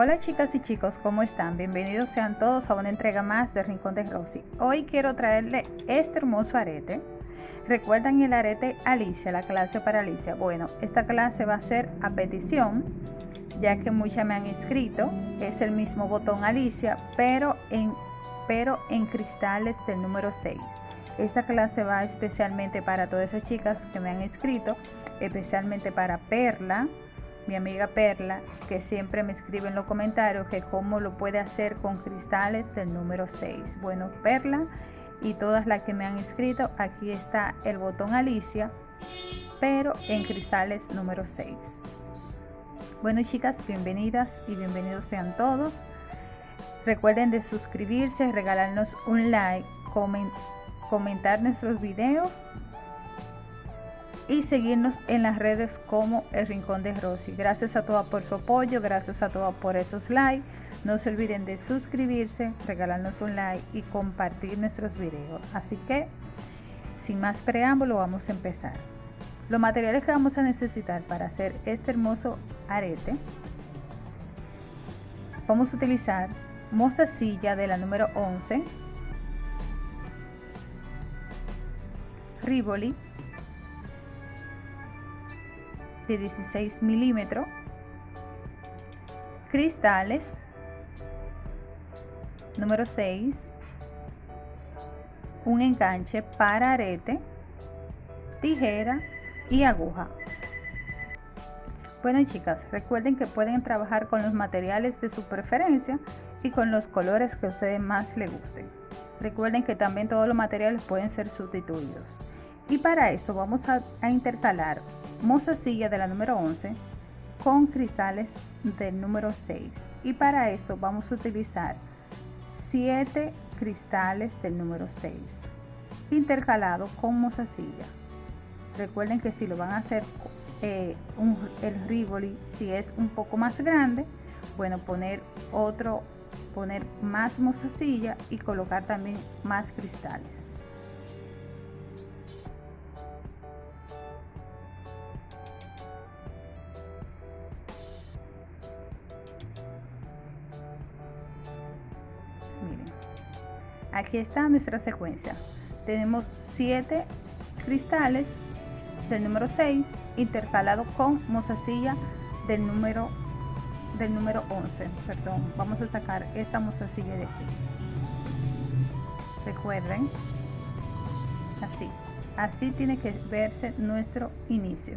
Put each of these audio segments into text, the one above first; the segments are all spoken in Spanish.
Hola chicas y chicos, ¿cómo están? Bienvenidos sean todos a una entrega más de Rincón de Rosy. Hoy quiero traerle este hermoso arete. ¿Recuerdan el arete Alicia, la clase para Alicia? Bueno, esta clase va a ser a petición, ya que muchas me han escrito. Es el mismo botón Alicia, pero en, pero en cristales del número 6. Esta clase va especialmente para todas esas chicas que me han escrito, especialmente para Perla, mi amiga Perla, que siempre me escribe en los comentarios que cómo lo puede hacer con cristales del número 6. Bueno, Perla y todas las que me han escrito, aquí está el botón Alicia, pero en cristales número 6. Bueno chicas, bienvenidas y bienvenidos sean todos. Recuerden de suscribirse, regalarnos un like, comentar nuestros videos y seguirnos en las redes como El Rincón de Rosy. Gracias a todos por su apoyo, gracias a todos por esos likes. No se olviden de suscribirse, regalarnos un like y compartir nuestros videos. Así que, sin más preámbulo, vamos a empezar. Los materiales que vamos a necesitar para hacer este hermoso arete, vamos a utilizar mostacilla de la número 11, Rivoli de 16 milímetros, cristales, número 6, un enganche para arete, tijera y aguja. Bueno chicas, recuerden que pueden trabajar con los materiales de su preferencia y con los colores que ustedes más les gusten. Recuerden que también todos los materiales pueden ser sustituidos. Y para esto vamos a, a intercalar mozasilla de la número 11 con cristales del número 6 y para esto vamos a utilizar 7 cristales del número 6 intercalado con mozasilla recuerden que si lo van a hacer eh, el rivoli si es un poco más grande bueno poner otro poner más mozasilla y colocar también más cristales está nuestra secuencia. Tenemos 7 cristales del número 6 intercalado con mozasilla del número del número 11 perdón vamos a sacar esta mozasilla de aquí. Recuerden así así tiene que verse nuestro inicio.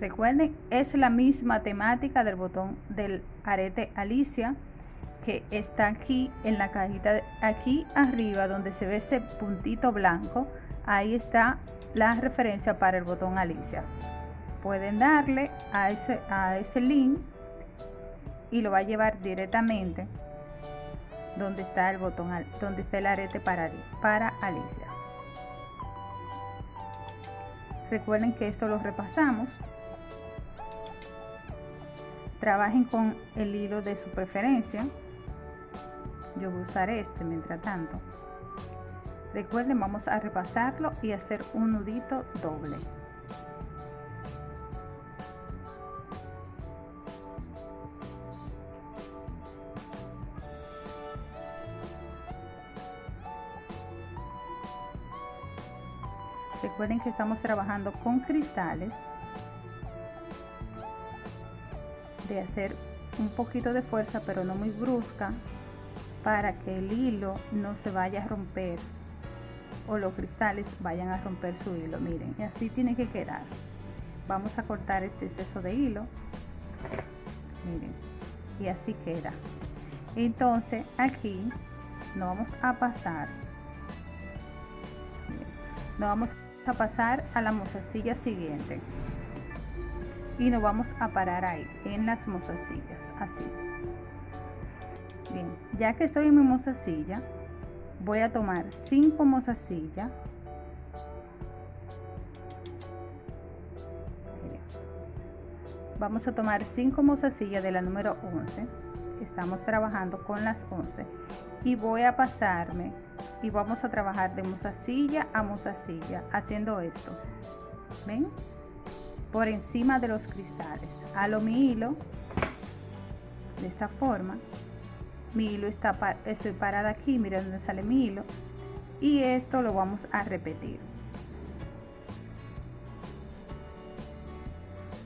Recuerden es la misma temática del botón del arete Alicia que está aquí en la cajita, aquí arriba donde se ve ese puntito blanco, ahí está la referencia para el botón Alicia. Pueden darle a ese, a ese link y lo va a llevar directamente donde está el botón, donde está el arete para, para Alicia. Recuerden que esto lo repasamos. Trabajen con el hilo de su preferencia yo voy a usar este mientras tanto. Recuerden vamos a repasarlo y hacer un nudito doble. Recuerden que estamos trabajando con cristales de hacer un poquito de fuerza pero no muy brusca para que el hilo no se vaya a romper o los cristales vayan a romper su hilo. Miren y así tiene que quedar. Vamos a cortar este exceso de hilo. Miren y así queda. Entonces aquí nos vamos a pasar. Nos vamos a pasar a la mozasilla siguiente. Y nos vamos a parar ahí en las mozasillas así Bien, ya que estoy en mi mozasilla, voy a tomar 5 mozasillas. Vamos a tomar 5 mozasillas de la número 11. Estamos trabajando con las 11. Y voy a pasarme y vamos a trabajar de mozasilla a mozasilla haciendo esto. ¿Ven? Por encima de los cristales. Halo mi hilo de esta forma mi hilo está estoy parada aquí mira dónde sale mi hilo. Y esto lo vamos a repetir.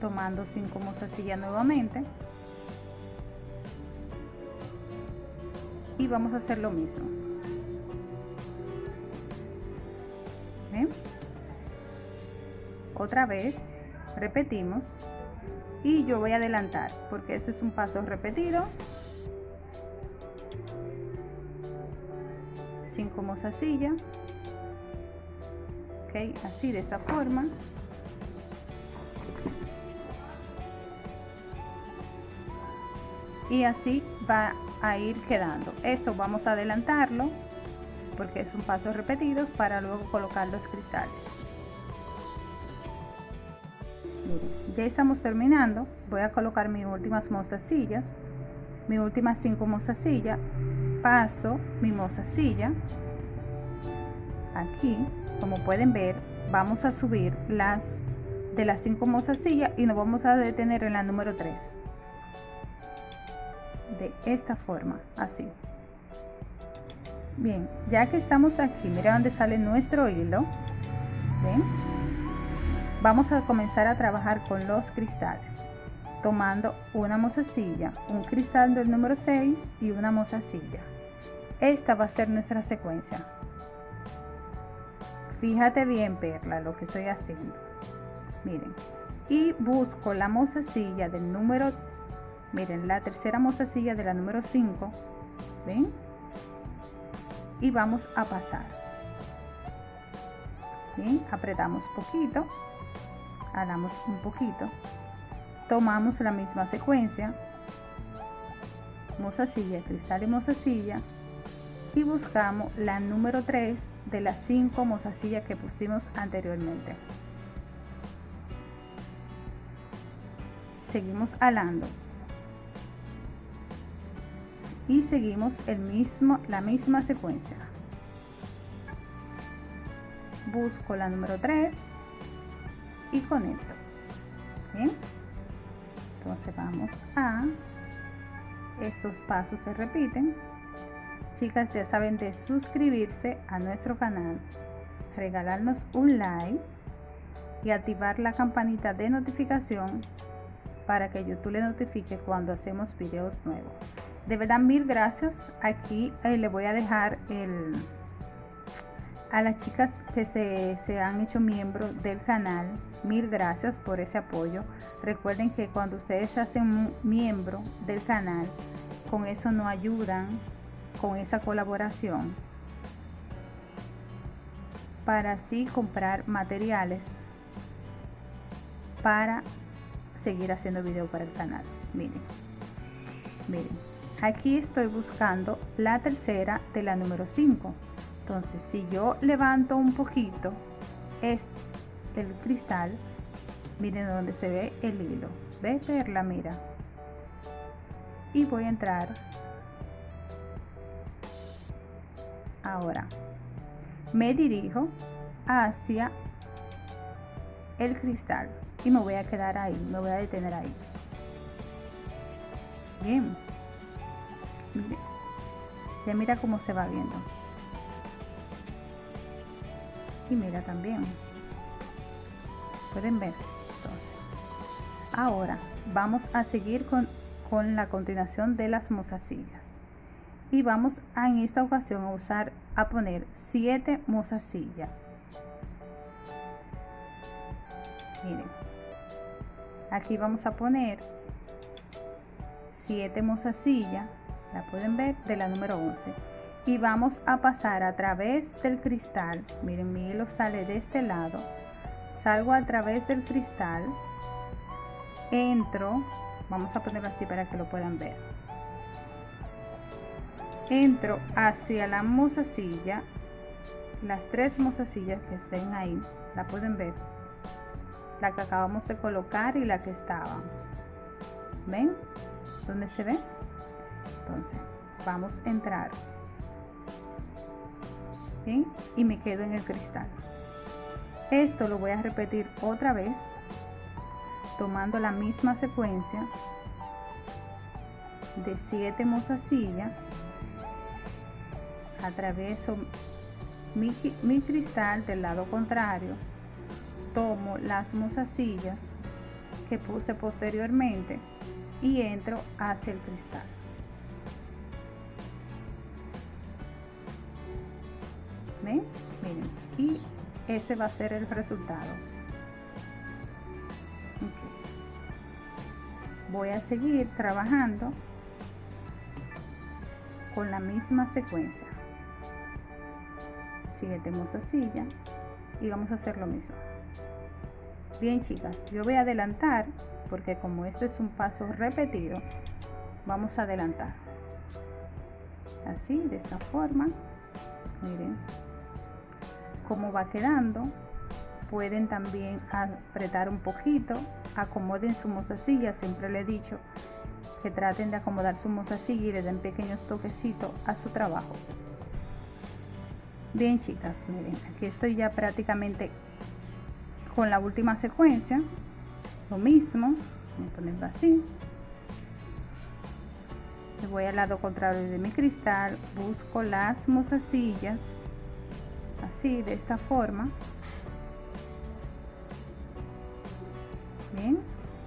Tomando 5 mozasillas nuevamente. Y vamos a hacer lo mismo. Otra vez repetimos. Y yo voy a adelantar porque esto es un paso repetido 5 mozasillas ok así de esta forma. Y así va a ir quedando. Esto vamos a adelantarlo porque es un paso repetido para luego colocar los cristales. Ya estamos terminando. Voy a colocar mis últimas mostacillas. Mis últimas cinco mostacillas paso mi mostacilla aquí como pueden ver vamos a subir las de las cinco mostacillas y nos vamos a detener en la número 3 de esta forma así. Bien ya que estamos aquí mira dónde sale nuestro hilo. ¿ven? vamos a comenzar a trabajar con los cristales tomando una mozasilla un cristal del número 6 y una mozasilla esta va a ser nuestra secuencia. Fíjate bien perla lo que estoy haciendo. Miren y busco la mozasilla del número miren la tercera mostacilla de la número 5 ven y vamos a pasar. Bien apretamos poquito jalamos un poquito tomamos la misma secuencia. Mozasilla cristal y mozasilla y buscamos la número 3 de las 5 mozasillas que pusimos anteriormente seguimos alando y seguimos el mismo, la misma secuencia. Busco la número 3 y conecto. ¿Bien? Entonces vamos a... Estos pasos se repiten. Chicas, ya saben de suscribirse a nuestro canal, regalarnos un like y activar la campanita de notificación para que YouTube le notifique cuando hacemos videos nuevos. De verdad mil gracias. Aquí eh, le voy a dejar el a las chicas que se, se han hecho miembros del canal mil gracias por ese apoyo. Recuerden que cuando ustedes se hacen miembro del canal con eso nos ayudan con esa colaboración para así comprar materiales para seguir haciendo video para el canal. Miren miren aquí estoy buscando la tercera de la número 5 entonces si yo levanto un poquito es el cristal miren donde se ve el hilo. Ve perla mira. Y voy a entrar ahora me dirijo hacia el cristal y me voy a quedar ahí me voy a detener ahí bien ya mira cómo se va viendo. Y mira también. Pueden ver. Entonces, ahora vamos a seguir con, con la continuación de las mozasillas. Y vamos a, en esta ocasión a usar, a poner 7 mozasillas. Miren. Aquí vamos a poner 7 mozasillas. La pueden ver de la número 11 y vamos a pasar a través del cristal. Miren mi hilo sale de este lado. Salgo a través del cristal. Entro. Vamos a ponerlo así para que lo puedan ver entro hacia la mozasilla las tres mozasillas que estén ahí la pueden ver la que acabamos de colocar y la que estaban ven ¿Dónde se ve entonces vamos a entrar. Y me quedo en el cristal. Esto lo voy a repetir otra vez tomando la misma secuencia de 7 mozasillas atraveso mi, mi cristal del lado contrario tomo las mozasillas que puse posteriormente y entro hacia el cristal. ¿Ven? miren y ese va a ser el resultado. Voy a seguir trabajando con la misma secuencia 7 silla y vamos a hacer lo mismo. Bien chicas yo voy a adelantar porque como este es un paso repetido vamos a adelantar. Así de esta forma miren cómo va quedando. Pueden también apretar un poquito acomoden su mozasilla siempre le he dicho que traten de acomodar su mozasilla y le den pequeños toquecitos a su trabajo bien chicas miren aquí estoy ya prácticamente con la última secuencia. Lo mismo voy a ponerlo así. Voy al lado contrario de mi cristal busco las mozasillas así de esta forma. Bien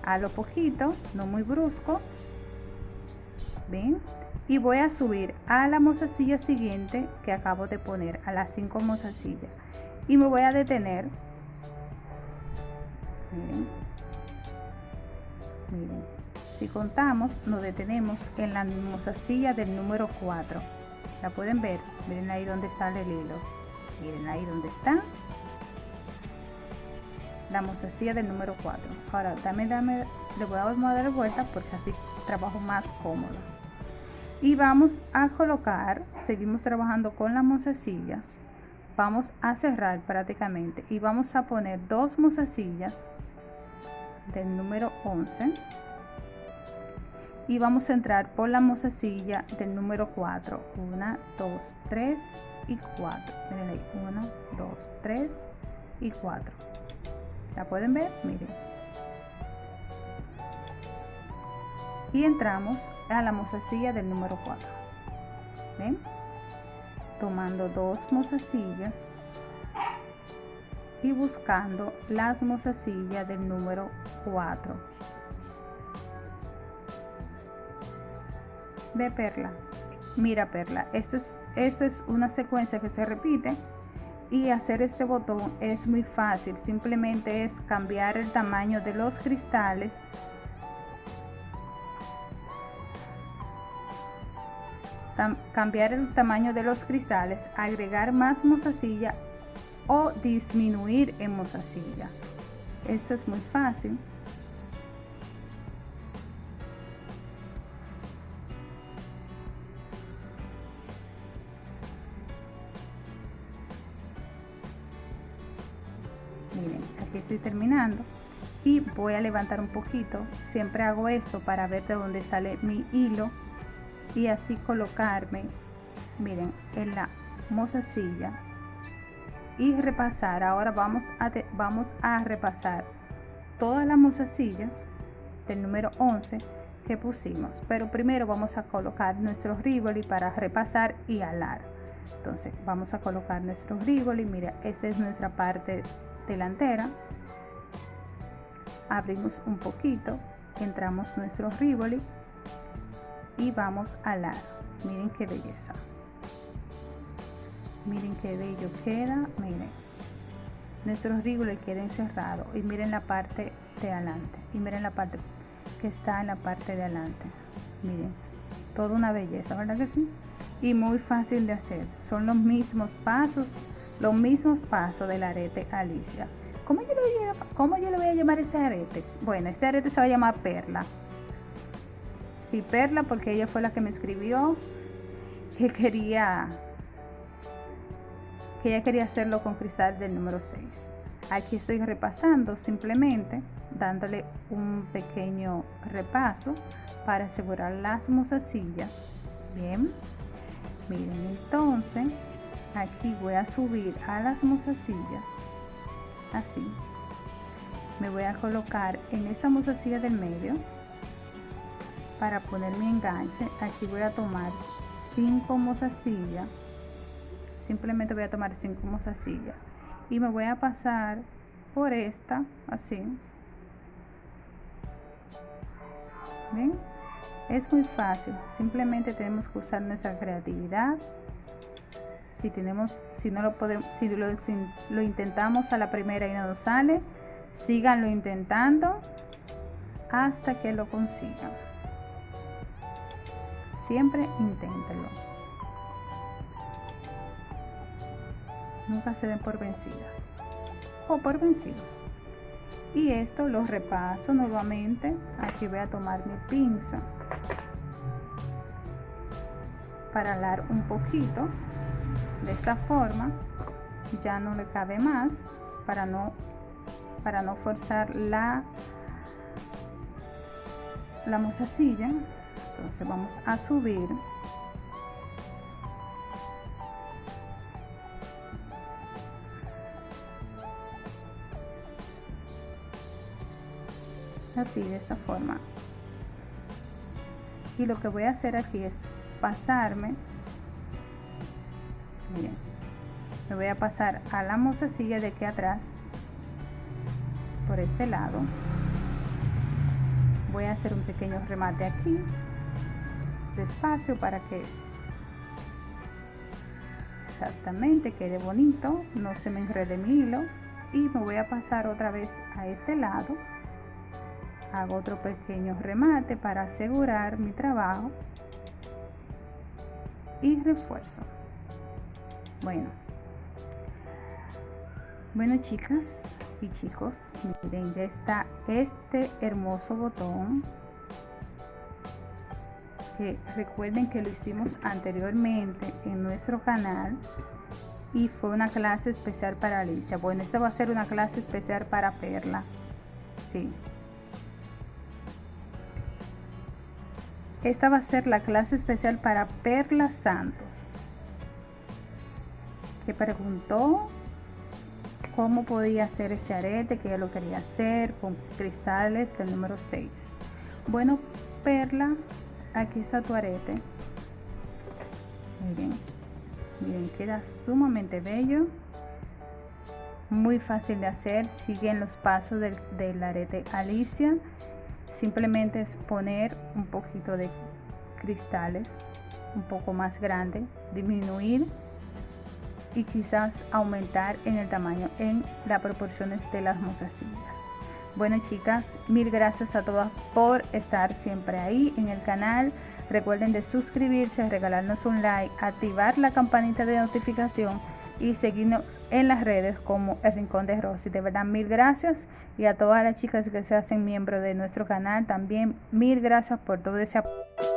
a lo poquito no muy brusco. Bien y voy a subir a la mozasilla siguiente que acabo de poner a las 5 mozasillas y me voy a detener. Miren, miren. si contamos nos detenemos en la mozasilla del número 4 la pueden ver miren ahí donde está el hilo. Miren ahí donde está. La mozasilla del número 4 ahora dame dame le voy a dar vuelta porque así trabajo más cómodo y vamos a colocar seguimos trabajando con las mozasillas. Vamos a cerrar prácticamente y vamos a poner dos mozasillas del número 11 y vamos a entrar por la mozasilla del número 4 1 2 3 y 4 miren ahí. 1 2 3 y 4 la pueden ver miren y entramos a la mozasilla del número 4 ven tomando dos mozasillas y buscando las mozasillas del número 4 ve perla. Mira perla esto es, esto es una secuencia que se repite y hacer este botón es muy fácil. Simplemente es cambiar el tamaño de los cristales cambiar el tamaño de los cristales agregar más mozasilla o disminuir en mozasilla esto es muy fácil. Miren aquí estoy terminando y voy a levantar un poquito. Siempre hago esto para ver de dónde sale mi hilo y así colocarme miren en la mozasilla y repasar ahora vamos a vamos a repasar todas las mozasillas del número 11 que pusimos. Pero primero vamos a colocar nuestro rivoli para repasar y alar. Entonces vamos a colocar nuestro rivoli. Mira esta es nuestra parte delantera. Abrimos un poquito entramos nuestro rivoli y vamos a alar miren qué belleza. Miren qué bello queda miren. Nuestro le queda encerrado. Y miren la parte de adelante y miren la parte que está en la parte de adelante. Miren toda una belleza verdad que sí y muy fácil de hacer. Son los mismos pasos los mismos pasos del arete Alicia. ¿Cómo yo, le ¿Cómo yo le voy a llamar este arete? Bueno, este arete se va a llamar perla. Sí, perla, porque ella fue la que me escribió que quería que ella quería hacerlo con cristal del número 6 aquí estoy repasando simplemente dándole un pequeño repaso para asegurar las mozasillas. Bien miren entonces aquí voy a subir a las mozasillas. Así. Me voy a colocar en esta mozasilla del medio para poner mi enganche aquí voy a tomar 5 mozasillas. Simplemente voy a tomar 5 mozasillas. Y me voy a pasar por esta así. Es muy fácil. Simplemente tenemos que usar nuestra creatividad. Si tenemos si no lo podemos si lo, si lo intentamos a la primera y no nos sale síganlo intentando hasta que lo consigan siempre inténtenlo nunca se den por vencidas o por vencidos. Y esto lo repaso nuevamente. Aquí voy a tomar mi pinza para alar un poquito. De esta forma ya no le cabe más para no para no forzar la la mozasilla entonces vamos a subir. Así de esta forma. Y lo que voy a hacer aquí es pasarme. Miren me voy a pasar a la mozasilla de aquí atrás por este lado. Voy a hacer un pequeño remate aquí despacio para que exactamente quede bonito no se me enrede mi hilo y me voy a pasar otra vez a este lado. Hago otro pequeño remate para asegurar mi trabajo y refuerzo. Bueno. Bueno chicas y chicos miren ya está este hermoso botón recuerden que lo hicimos anteriormente en nuestro canal y fue una clase especial para Alicia. Bueno esta va a ser una clase especial para Perla. Sí. Esta va a ser la clase especial para Perla Santos, que preguntó cómo podía hacer ese arete, que ella lo quería hacer con cristales del número 6. Bueno, Perla, aquí está tu arete. Miren, miren, queda sumamente bello. Muy fácil de hacer, siguen los pasos del, arete Alicia simplemente es poner un poquito de cristales un poco más grande disminuir y quizás aumentar en el tamaño en las proporciones de las mozasillas bueno chicas mil gracias a todas por estar siempre ahí en el canal recuerden de suscribirse regalarnos un like activar la campanita de notificación y seguirnos en las redes como El Rincón de Rosy. De verdad, mil gracias. Y a todas las chicas que se hacen miembros de nuestro canal, también mil gracias por todo ese apoyo.